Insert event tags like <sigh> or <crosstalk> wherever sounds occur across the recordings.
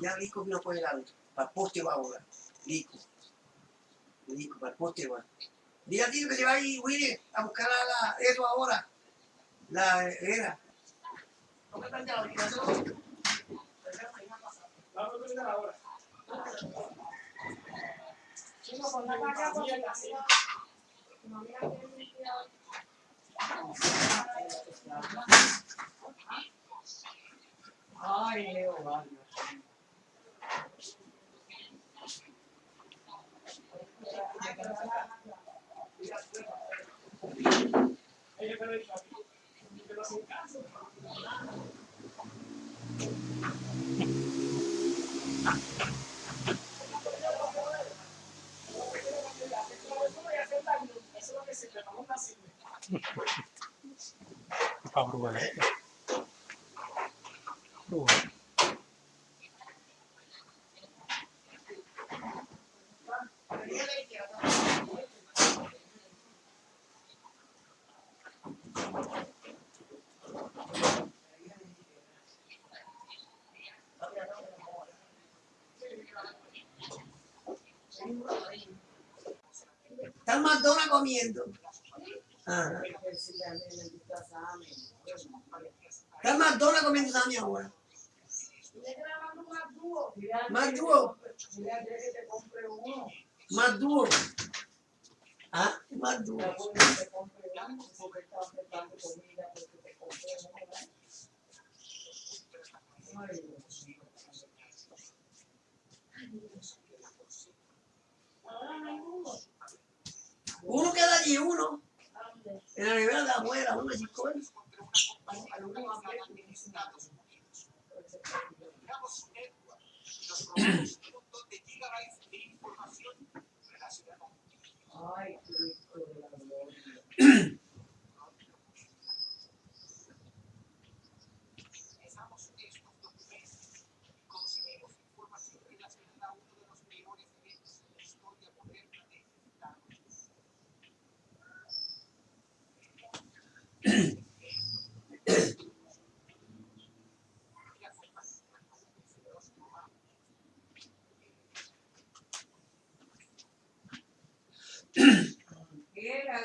ya Lico vino por el lado. Para el poste va ahora. Lico. Lico, para el poste va. A que se va ahí, Willy, a buscar a la, eso ahora. La era. ¿Cómo? Vamos a ahora. La. Ay, Leo, vale. Ella me lo ha dicho aquí. Que no hacen caso. Eso es lo que se le vamos a hacer. Pablo Vale. Está en McDonald's comiendo. Ajá. Está en McDonald's comiendo también ahora. Más dúo. Más dúo. Dile a Andrés que te compre uno. Más. Ah, más duro. Ya puede que te compre uno. Porque está ofertando comida, porque te compre uno. ¿verdad? Ay, Dios mío. Ahora no hay dúo. Uno queda allí, uno. En la nevera de <clears throat> <clears throat> la abuela, uno Cristo de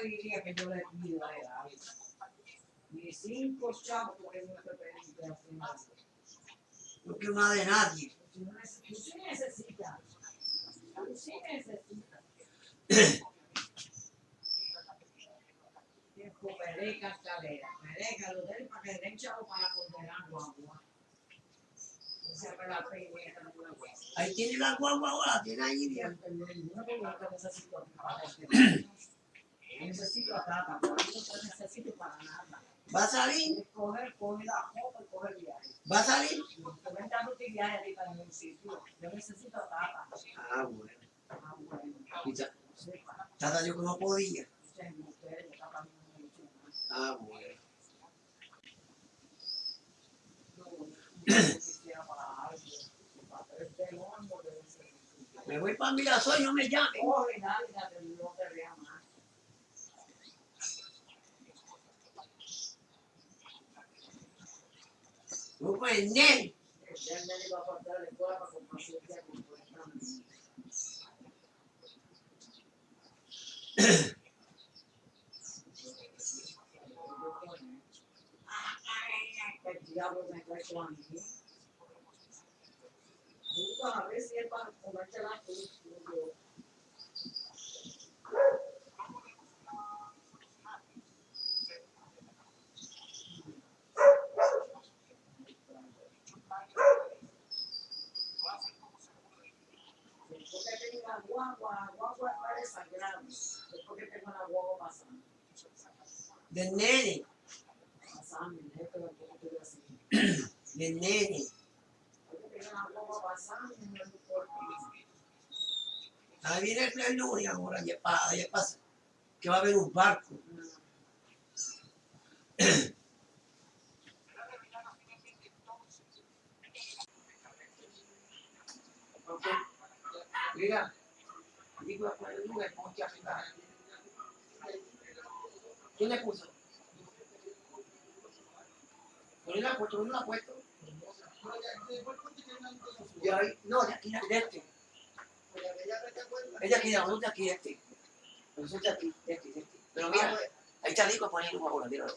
diría que yo le pido a él algo. Ni cinco chavos porque no te permite. No quiero nada de nadie. Tú sí necesitas. Tú sí necesitas. Tiempo pereca, cadera. Pereca, lo de él para que le den chavo para condenar guagua. Ahí tiene la guagua ahora, tiene ahí. Te necesito a ti para Yo necesito a Tata, pero yo no te necesito para nada. ¿Va a salir? Coger, coge la ropa y coge el viaje. ¿Va a salir? Te tu viaje ahí para ningún sitio. Yo necesito Tata. Ah, bueno. Ah, bueno. Y ta-. Tata yo que no podía. No. Ah, bueno. No, este. Me voy para Mirasol, no me llame. Coge, dale, dale, no su amigo. Busca a ver si es para comerte la cruz. Que tengo la guagua, guagua es sagrado. Después que tengo la guagua pasando. Del nene. Pasando, es haciendo. Del nene. Después que tengo la guagua pasando, no me importa. Ahí viene el ahora, ya pasa, ya pasa. Que va a haber un barco. <clears throat> Mira, digo a poner un ponche arriba. ¿Quién le puso? ¿Quién le ha puesto? ¿Quién le ha puesto? Y ahí, no, de aquí, de este. Es de aquí, de nosotros de aquí, de este. Nosotros de aquí, de este, de este. Pero mira, ahí está Lico poniendo ahora, míralo.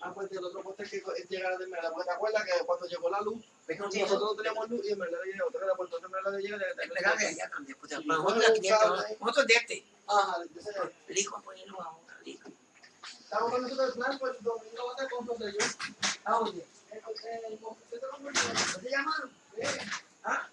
Ah, pues del otro poste que es llegar de Esmeralda. Porque te acuerdas que cuando llegó la luz, ¿Ves que no tiene nosotros no teníamos luz y Esmeralda llegó. Otra que la puerta de Esmeralda llega de Es verdad que allá también, pues, Sí, pero nosotros de aquí, de este, bueno, nosotros de este. Ajá, entonces, Lico poniendo ahora, Lico. estamos con nosotros el plan, pues domingo va a José yo. ¿A convirtió? ¿No te llamaron? ¿Ah?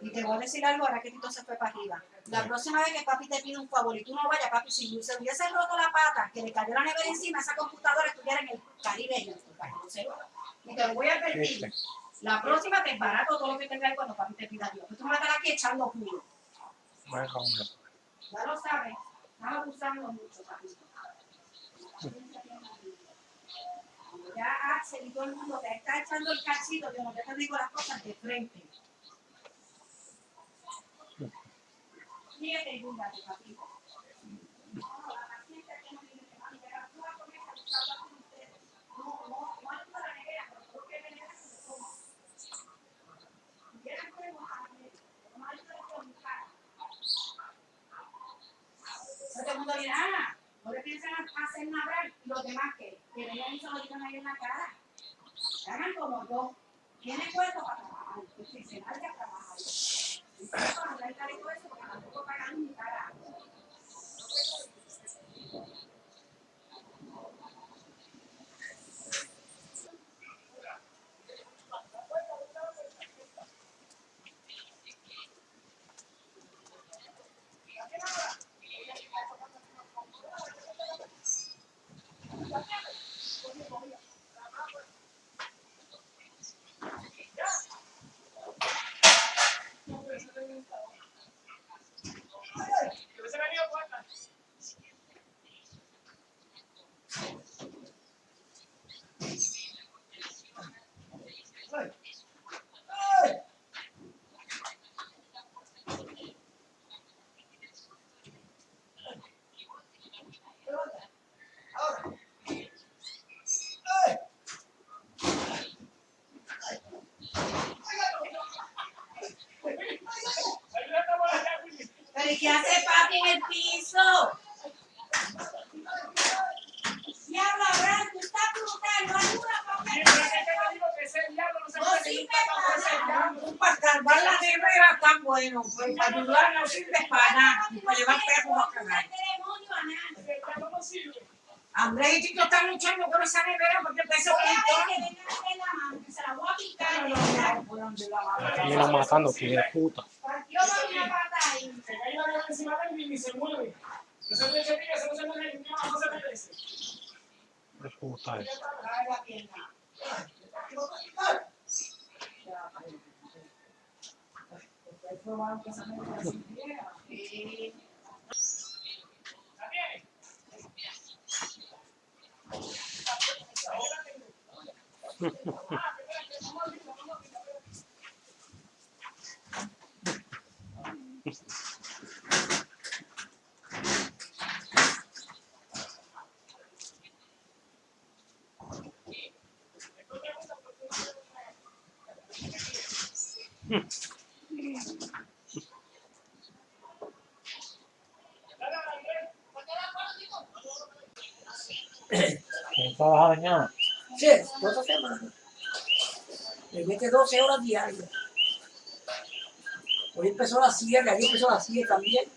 Y te voy a decir algo ahora que Tito se fue para arriba. La próxima vez que papi te pide un favor y tú no vayas, papi, si se hubiese roto la pata, que le cayó la nevera encima, esa computadora estuviera en el Caribe. Y te lo voy a advertir. La próxima te barato todo lo que tenga ahí cuando papi te pida Dios. Tú me vas a estar aquí echando puro. Ya lo sabes. Estás abusando mucho, papito. Ya Axel y todo el mundo te está echando el cachito, yo no te digo las cosas de frente. Todo el mundo dirá, ah, no le piensan hacer nada los demás que, que vengan y se lo digan ahí en la cara. Hagan como yo. Tiene cuerpo para trabajar, pues que se vaya a trabajar. Y para hablar carito eso, porque tampoco pagan mi cara. Que hubiese venido cuarta. Ayúdate a volar ya, Willy. Pero ¿y qué hace papi en el piso? Diablo, Abraham, tú estás brutal, no ayuda, que te digo que ese diablo no se No puede quitar ese para salvar la nevera tan bueno, pues para ayudar no sirve para nada, para llevar perros a cagar. no. Andrés y Tito están luchando con esa nevera porque ver que venga a meter la mano, que se la voy a picar. montón. Termina matando, que puta. Partió con una pata ahí. Se cae la diabla encima de él y ni se mueve. No se le eche pica, eso no se le no, no se merece. De puta eso. Trae la pierna. Ustedes probaron que esa nevera sirviera. Sí. ¿La tiene? ¿Quién trabaja mañana? Sí, toda esta semana. Le mete 12 horas diarias. Hoy empezó a las 7, ayer empezó a las 7 también.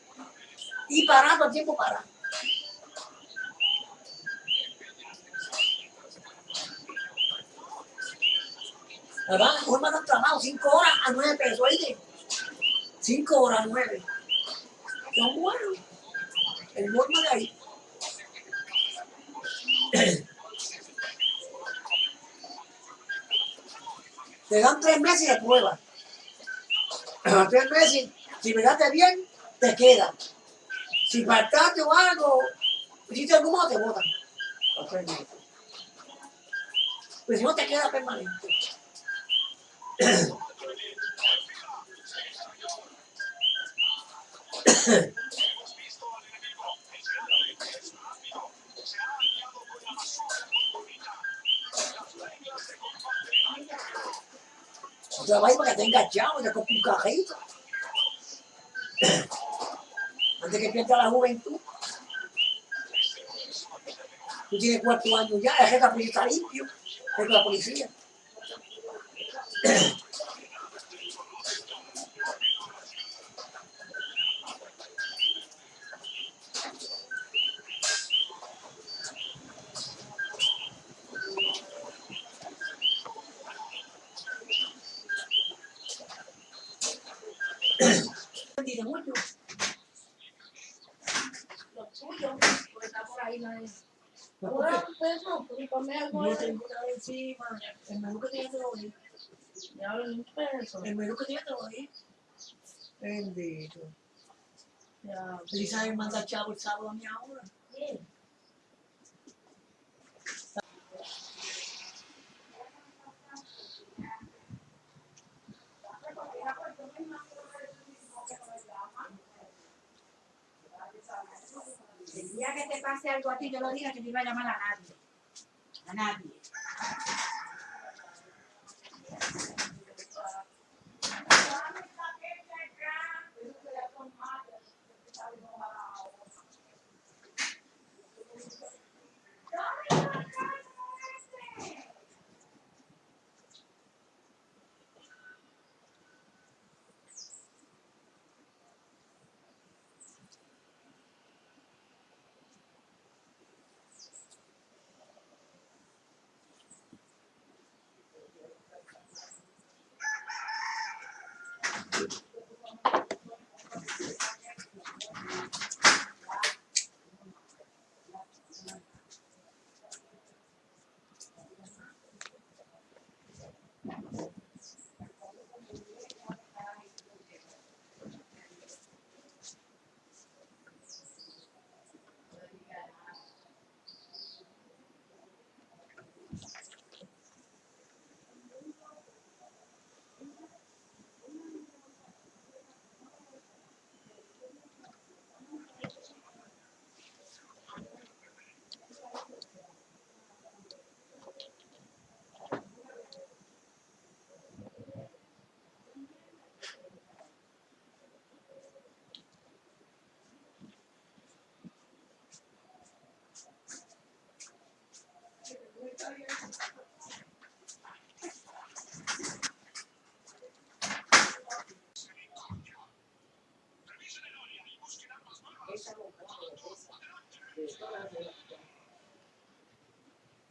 Y parando, el tiempo para. ¿Verdad? Hoy me han trabajado 5 horas a 9 pesos, oíste. 5 horas a 9. Son buenos. El norma de ahí. Te dan tres meses de prueba. Tres meses, si miraste bien, te queda. Si faltaste o algo, hiciste algo malo, te botan. Meses. Pues si no te queda permanente. Chavo, te compre un cajito. Antes que pierda la juventud. Tú tienes cuatro años ya, el jefe está limpio, de la policía. Dice mucho. Lo tuyo, porque está por ahí, no es. Ahora peso, porque come algo. No tengo nada encima. El menú que tiene te lo doy. Ya peso. El menú que tiene te lo doy. Bendito. Ya. Elizabeth manda chavo el sábado a mi ahora. El día que te pase algo a ti, yo lo diga que no iba a llamar a nadie. A nadie.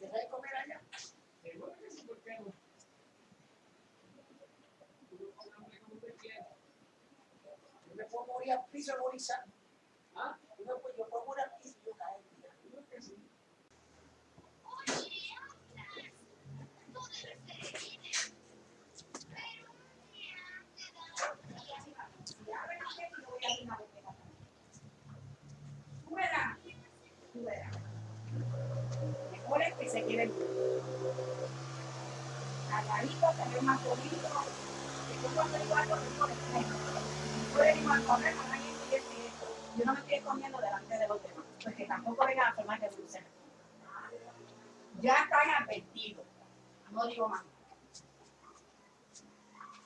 ¿Deja de comer allá? Yo me puedo morir al piso agonizando. ¿Ah? Yo me puedo, yo puedo morir al piso y yo caer. Tú verás, tú verás. Mejor es que se quede calladito, que es más bonito, que tú cuando digo algo, digo de frente. Tú eres más correr, más ahí, y esto y esto. Yo no me estoy escondiendo delante de los demás, porque tampoco vengan a formar de dulce. Ya están advertidos,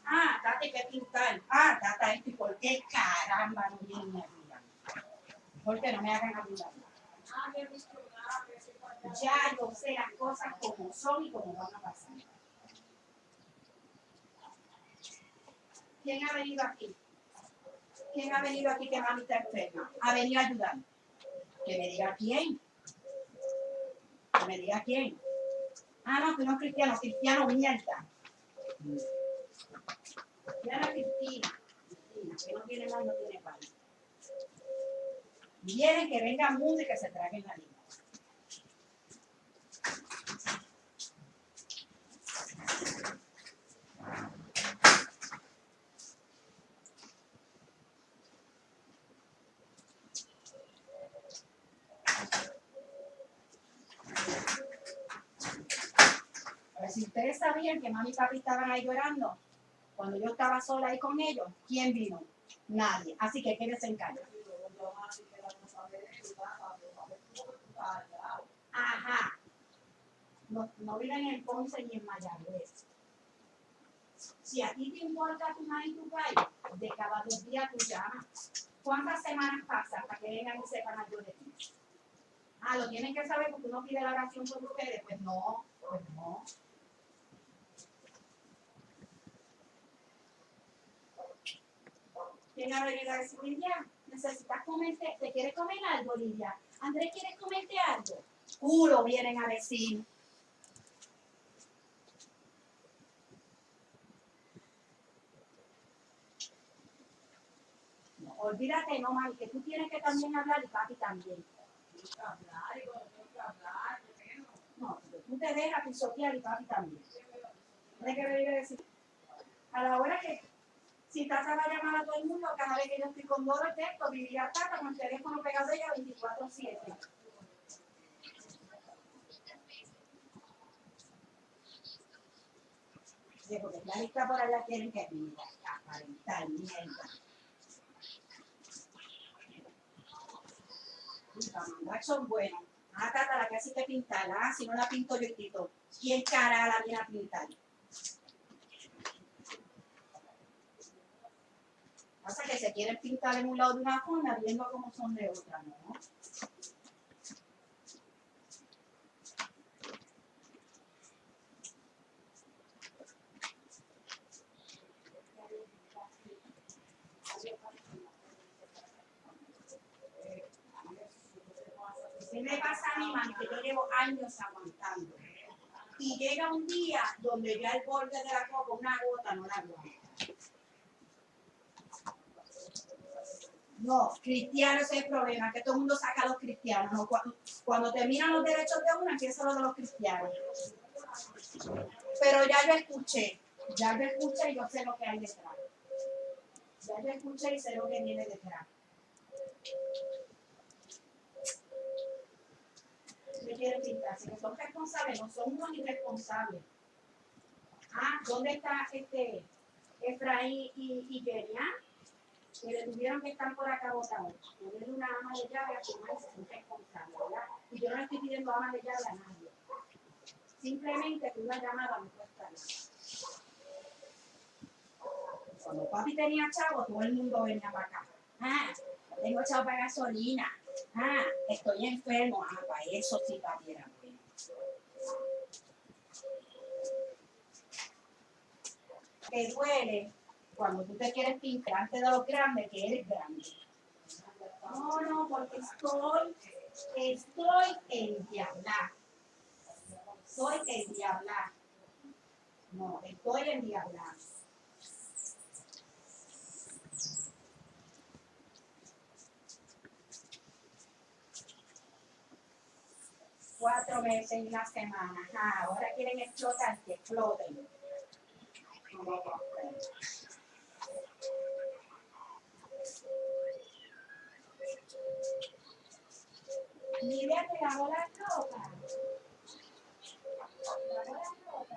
Ah, date que pintar. Ah, date esto. ¿Y por qué caramba no vienen y ayudan? Porque no me hagan ayudar. Ya yo sé las cosas como son y como van a pasar. ¿Quién ha venido aquí? ¿Quién ha venido aquí que mami está enferma? Ha venido a ayudar. Que me diga quién. Que me diga quién. Ah, no, tú no es cristiano, cristiano mierda. Cristiana Cristina. Cristina, que no tiene mal, no tiene pan. Vienen que venga mundo y que se traguen la lengua. Pero si ustedes sabían que mami y papi estaban ahí llorando, cuando yo estaba sola ahí con ellos, ¿quién vino? Nadie. Así que quédense en casa. Ajá. No, viven en Ponce ni en Mayagüez. Si a ti te importa tu madre y tu país, de cada dos días tú llamas. ¿Cuántas semanas pasan para que vengan y sepan algo de ti? Ah, lo tienen que saber porque uno pide la oración por ustedes. Pues no, pues no. ¿Quién ha venido a decir, Lidia? Necesitas comerte, ¿te quieres comer algo, Lidia? Andrés, ¿quieres comerte algo? Culo vienen a decir. Olvídate, no, mami, que tú tienes que también hablar y papi también. No, tú te dejas pisotear y papi también. ¿Tienes que venir a decir? A la hora que si Tata va a llamar a todo el mundo, cada vez que yo estoy con Doro, texto, vivir a Tata con el teléfono pegado a ella 24-7. Sí, porque la lista por allá quieren que mira, aparentar mierda. Mandar son buenos. Ah, Tata, la que así que pintar. Ah, si no la pinto yo quito. ¿Quién cara la viene a pintar? Pasa que se quieren pintar en un lado de una forma viendo cómo son de otra, ¿no? ¿Qué me pasa a mí, mami? Que yo llevo años aguantando. Y llega un día donde ya el borde de la copa, una gota, no la aguanta. No, cristianos es el problema, que todo el mundo saca a los cristianos. ¿no? Cuando, terminan los derechos de uno, empieza lo de los cristianos. Pero ya yo escuché, ya yo escuché y yo sé lo que hay detrás. Ya yo escuché y sé lo que viene detrás. Me quieren pintar, si no son responsables, no son unos irresponsables. Ah, ¿dónde está este Efraín y, y? Que le tuvieron que estar por acá votados. Ponerle una ama de llave a su madre se siente responsable, ¿verdad? Y yo no estoy pidiendo ama de llave a nadie. Simplemente que una llamada me cuesta nada. Cuando papi tenía chavo, todo el mundo venía para acá. Ah, tengo chavo para gasolina. Ah, estoy enfermo. Ah, para eso sí papi era bueno. Te duele cuando tú te quieres pintar antes de lo grande que eres grande. No, no, porque estoy, estoy en diablar. Estoy en diablar. No, estoy en diablar. Cuatro meses y una semana. Ah, ahora quieren explotar, que exploten. No, Lidia te lavó la ropa. Lavó la ropa.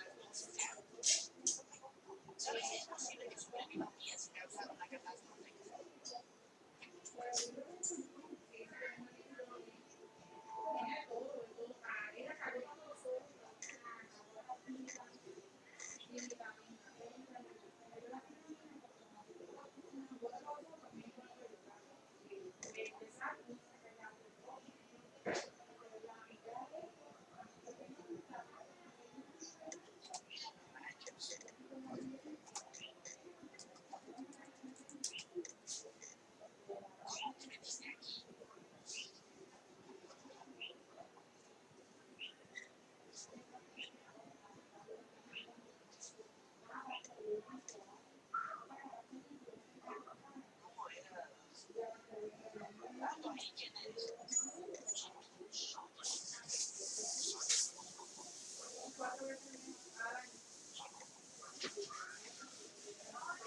leyes,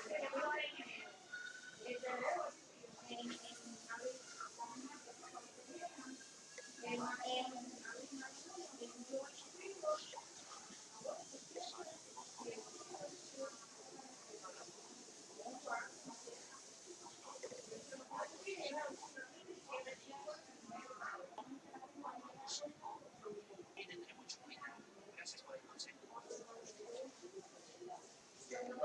pero realmente creo que tengo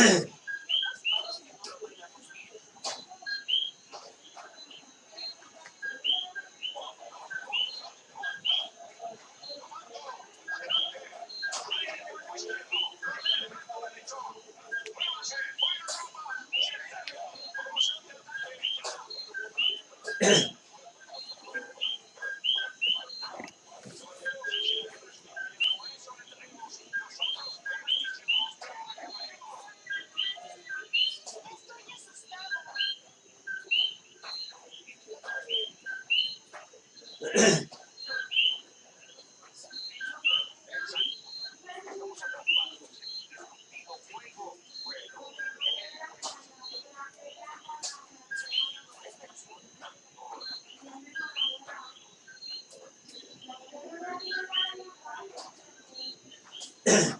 Estoy <laughs> aquí para negociar la relación de los consolas. ¿En serio? Ay, bueno. Los gusanos gorgonitas deben morir. Espionaje dice que hay 16 gusanos gorgonitas. Siete gorgonitas y una personas. Bueno, ya vieron la propuesta. Deprisa, venga. Las negociaciones han terminado. Somos el comando elite. Todo lo demás es un juguete.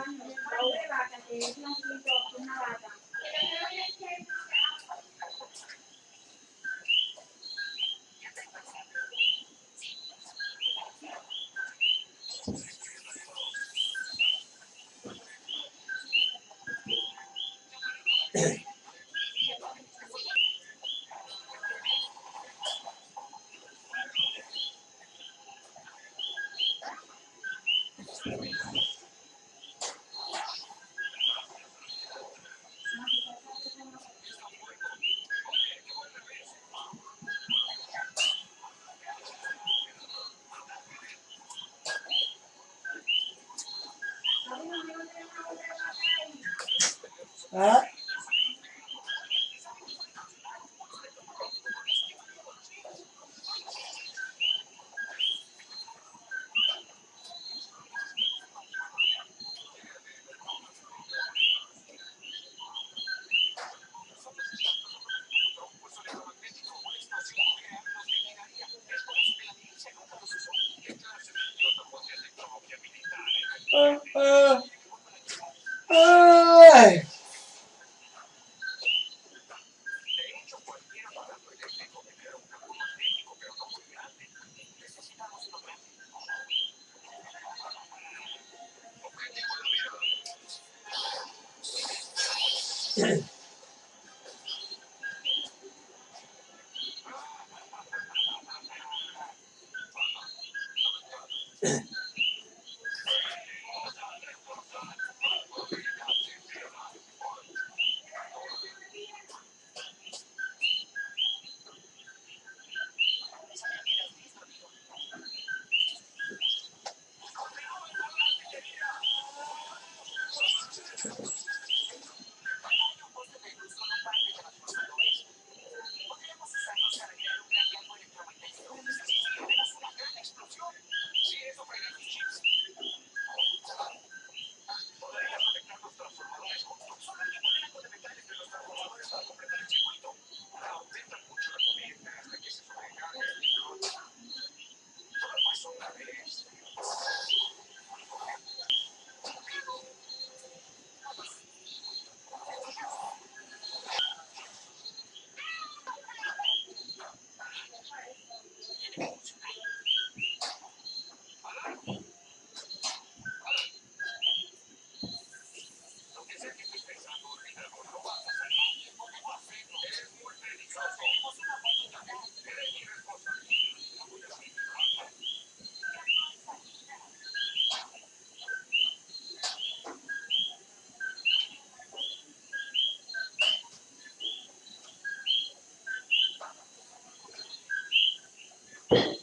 ¿Ah? you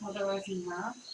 No te voy a decir nada. Hoy,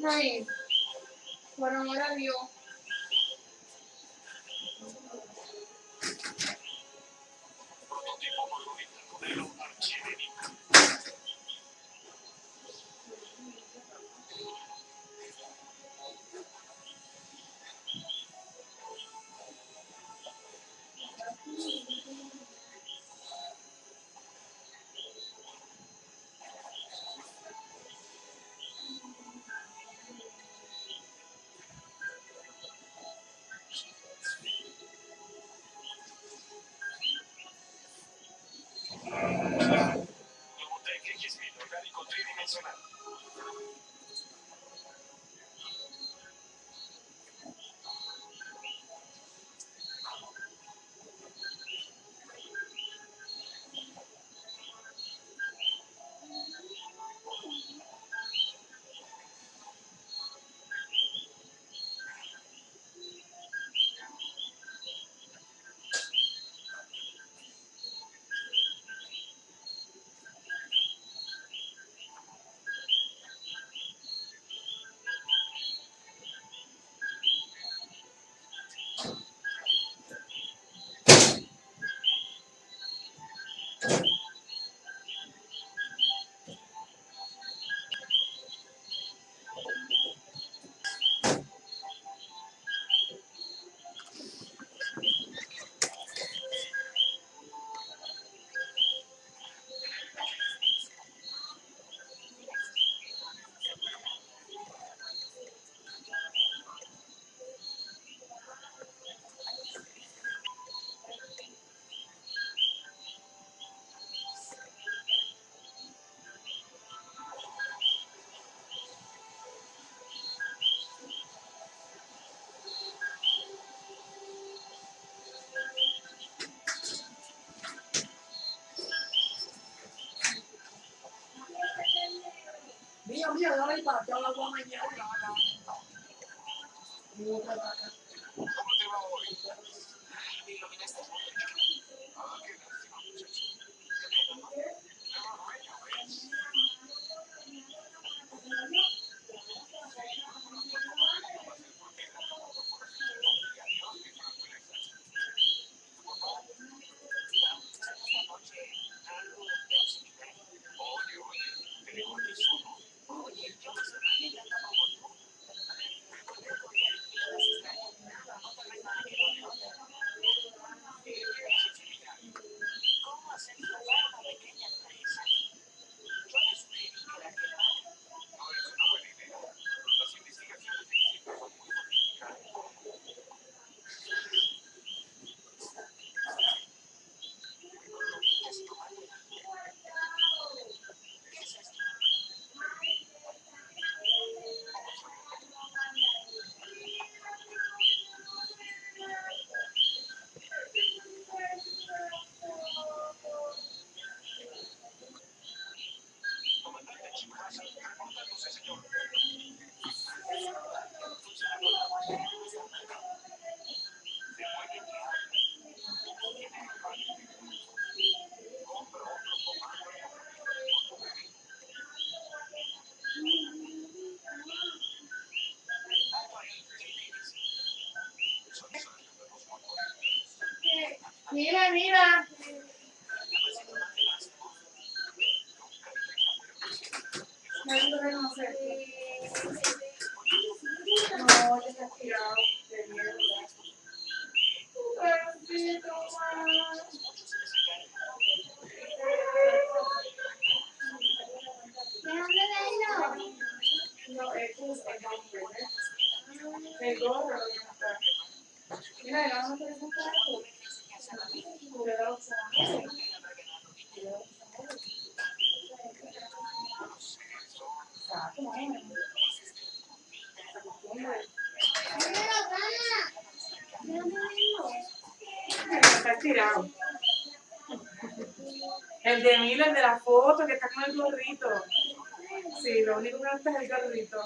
Naim, por amor a Dios, 有没有让你把掉了光的捡回来？我看看。mira, mira. El de Emil, el de la foto, que está con el gorrito. Sí, lo único que no está es el gorrito.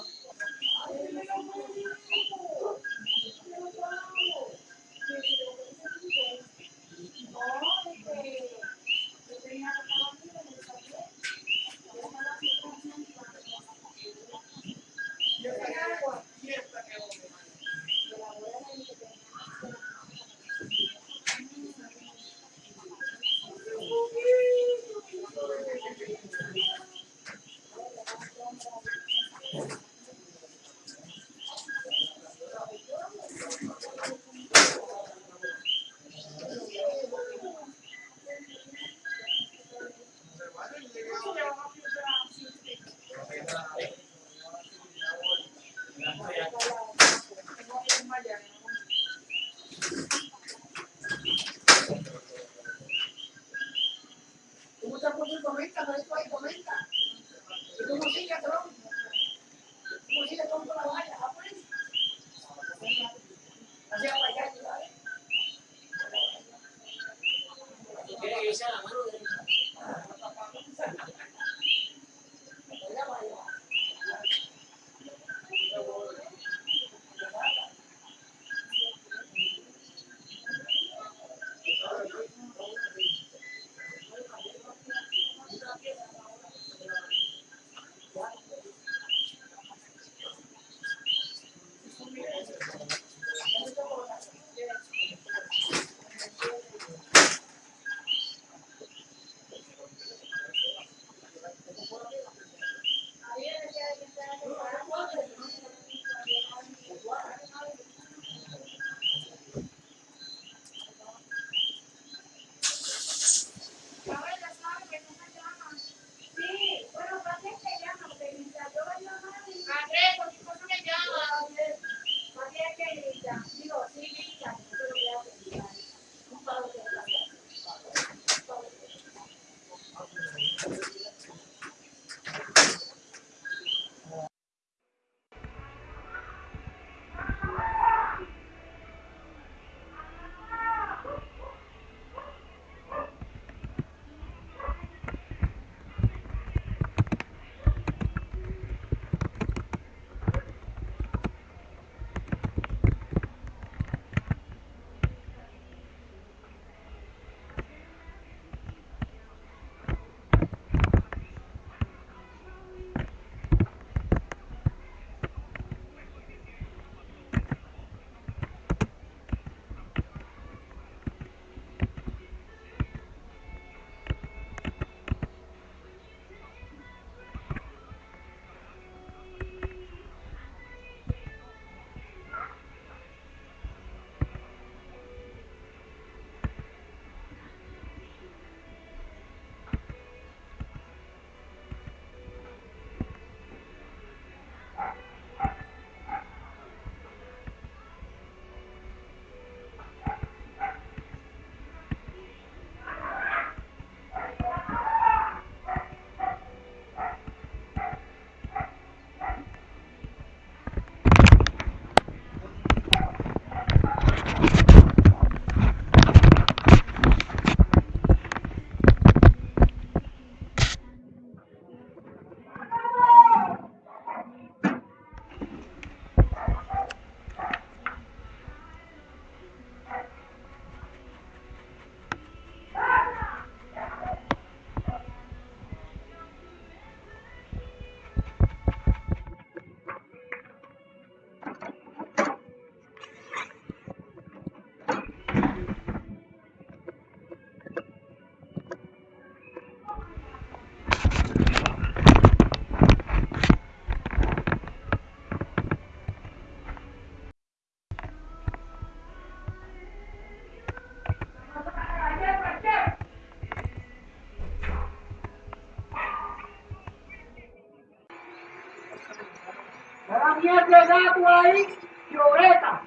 estatua ahí, Lloreta.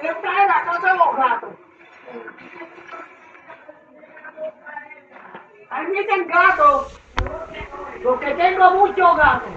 Esta es la casa de los gatos. Ahí dicen gatos, porque tengo muchos gatos.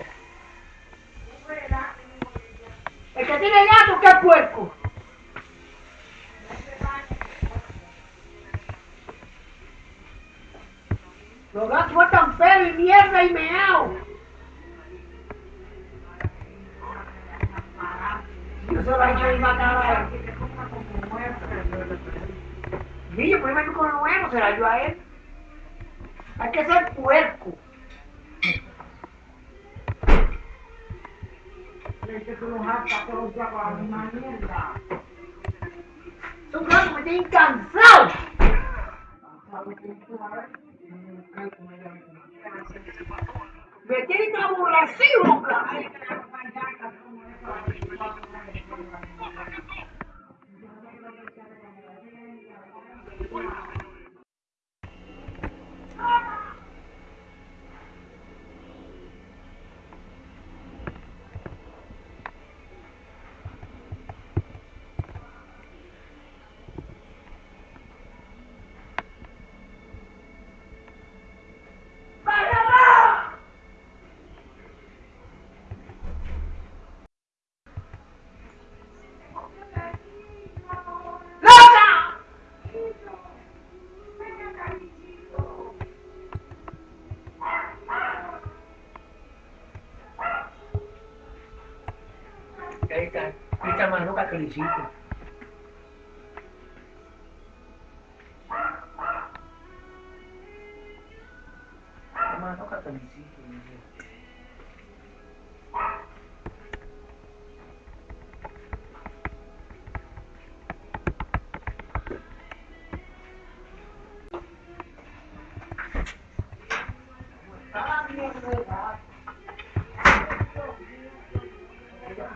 esta hermano Catolicismo.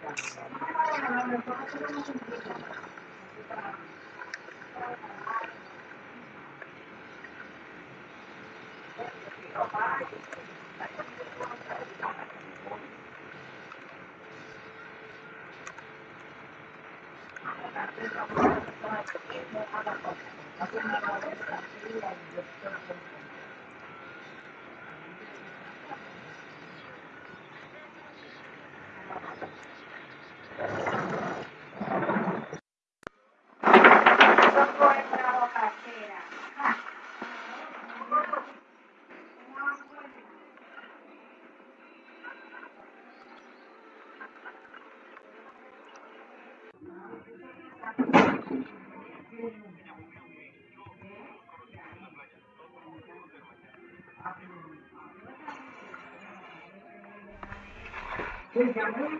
Gracias. Thank you.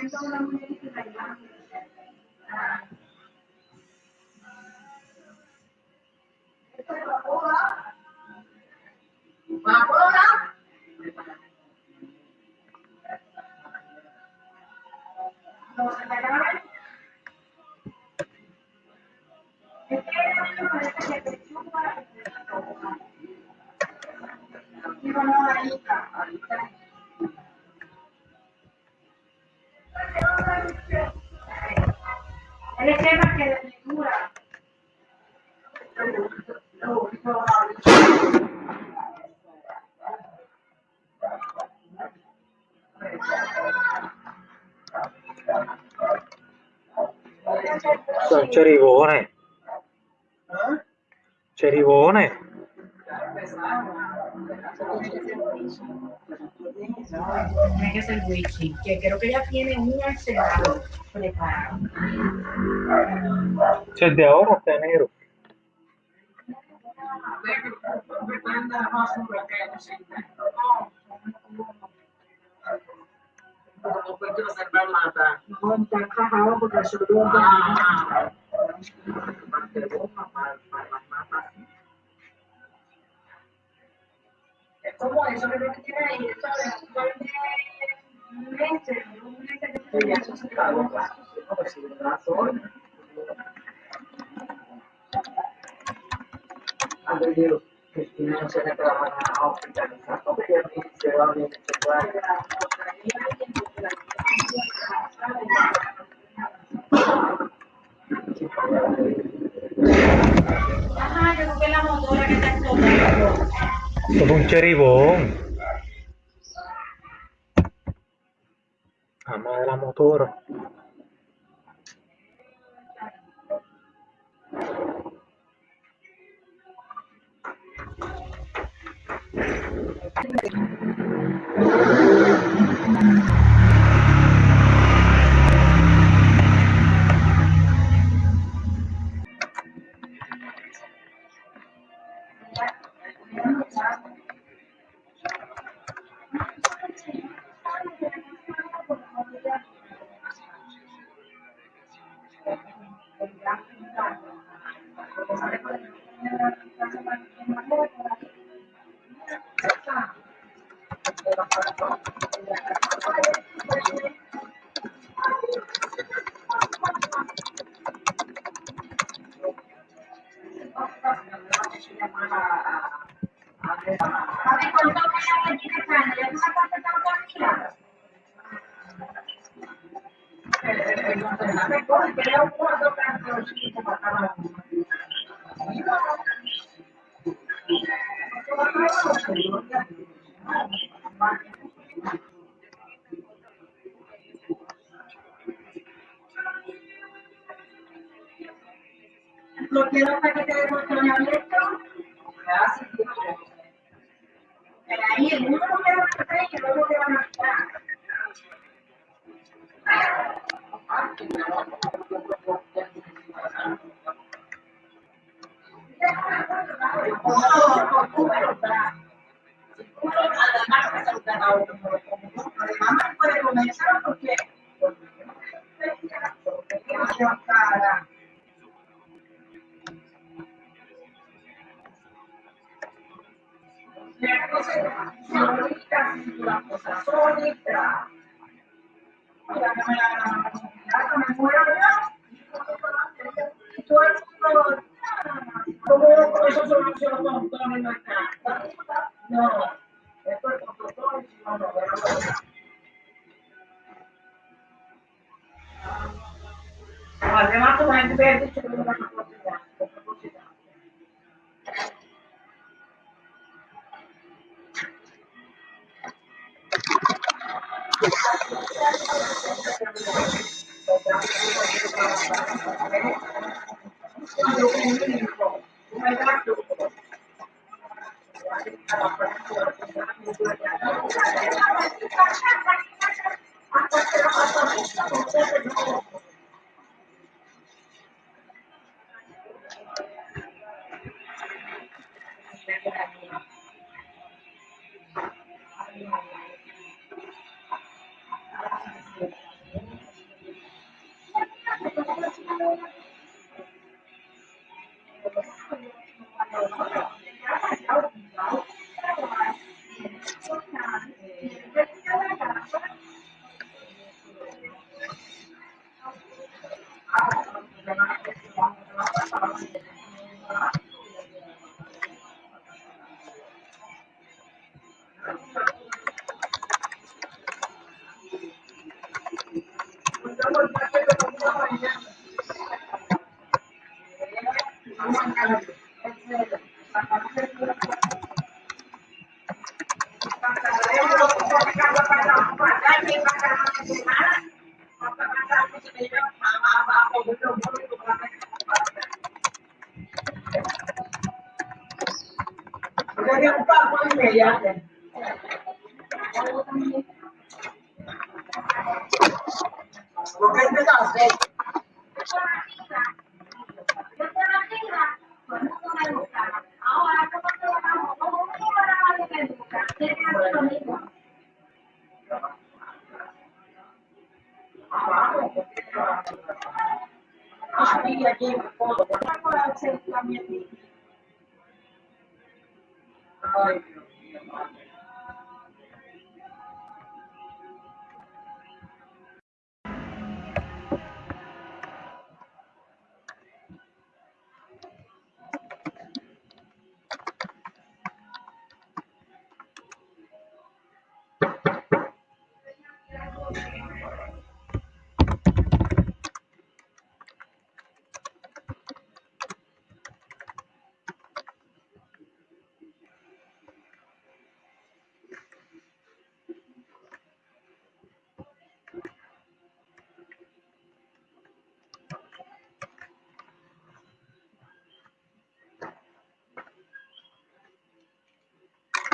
Él Son cheribones. Cheribones. Tiene que ser witchy, que creo que ella tiene un arsenal preparado. Si es de ahora enero. No, está encajado porque eso es un Es como eso que tiene ahí, eso de un par un mes que se acabó. Ajá, yo creo la motora que está es un cheribón. Ama de la motora. ¿Sabes cuánto me quiero paquete de botones abiertos, siempre. Pero ahí el uno lo quiero matar y el otro matar. Además, puede comenzar porque Solita, una cosa solita. Mira que me la me muero yo. Y todo el mundo, ¿cómo eso soluciona con todo el mercado? No, esto es con todo y si no, no, pero no. Además, como gente me ha dicho Lo que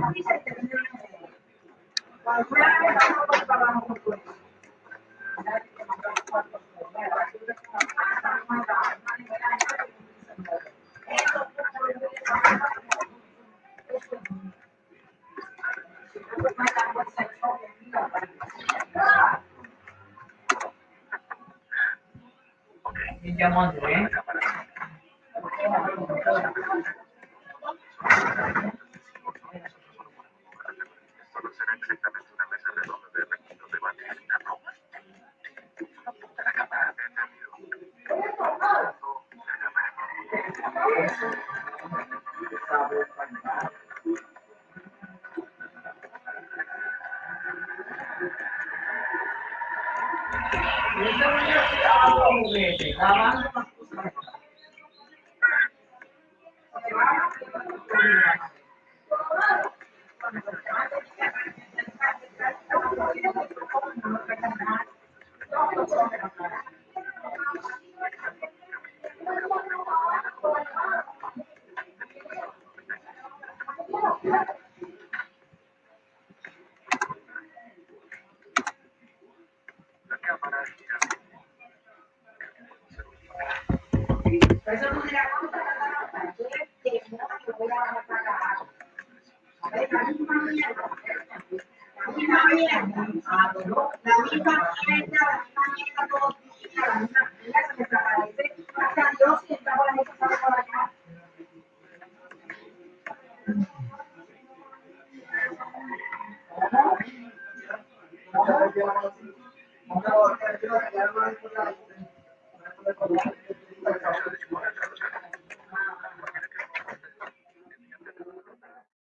Gracias.